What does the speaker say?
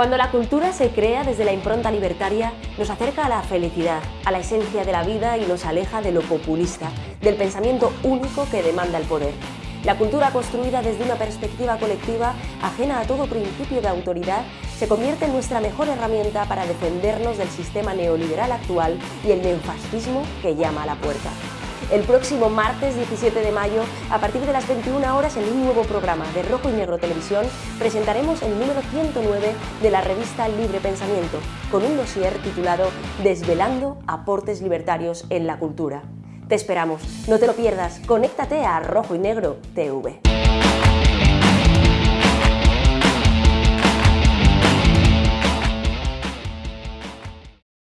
Cuando la cultura se crea desde la impronta libertaria, nos acerca a la felicidad, a la esencia de la vida y nos aleja de lo populista, del pensamiento único que demanda el poder. La cultura construida desde una perspectiva colectiva, ajena a todo principio de autoridad, se convierte en nuestra mejor herramienta para defendernos del sistema neoliberal actual y el neofascismo que llama a la puerta. El próximo martes 17 de mayo, a partir de las 21 horas, en un nuevo programa de Rojo y Negro Televisión, presentaremos el número 109 de la revista Libre Pensamiento, con un dossier titulado Desvelando aportes libertarios en la cultura. Te esperamos, no te lo pierdas, conéctate a Rojo y Negro TV.